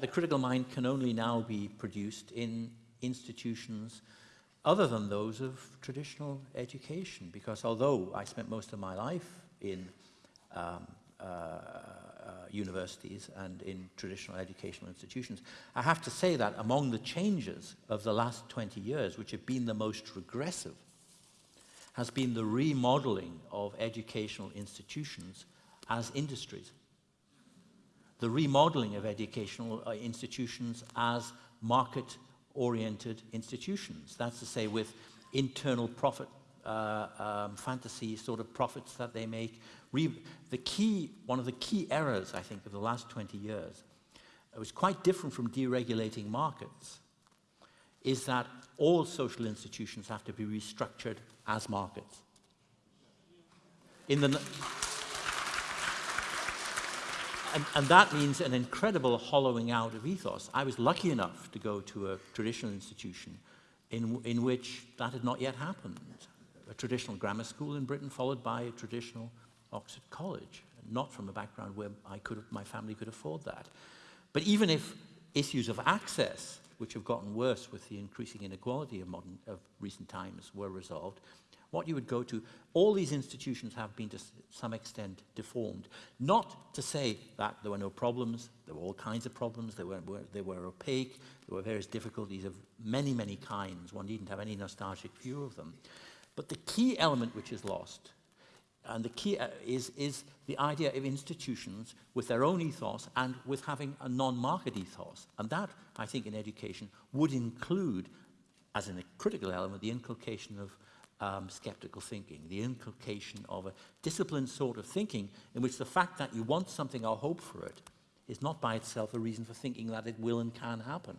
The critical mind can only now be produced in institutions other than those of traditional education, because although I spent most of my life in um, uh, uh, universities and in traditional educational institutions, I have to say that among the changes of the last 20 years, which have been the most regressive, has been the remodeling of educational institutions as industries. The remodeling of educational uh, institutions as market-oriented institutions. That's to say with internal profit uh, um, fantasy sort of profits that they make. Re the key, one of the key errors, I think, of the last 20 years, it was quite different from deregulating markets, is that all social institutions have to be restructured as markets. In the, and, and, that means an incredible hollowing out of ethos. I was lucky enough to go to a traditional institution in, in which that had not yet happened a traditional grammar school in Britain followed by a traditional Oxford College, not from a background where I could, my family could afford that. But even if issues of access, which have gotten worse with the increasing inequality of, modern, of recent times, were resolved, what you would go to, all these institutions have been to some extent deformed. Not to say that there were no problems, there were all kinds of problems, they were, were, they were opaque, there were various difficulties of many, many kinds. One needn't have any nostalgic view of them. But the key element which is lost, and the key uh, is, is the idea of institutions with their own ethos and with having a non-market ethos. And that, I think, in education would include, as a critical element, the inculcation of um, skeptical thinking, the inculcation of a disciplined sort of thinking in which the fact that you want something or hope for it is not by itself a reason for thinking that it will and can happen.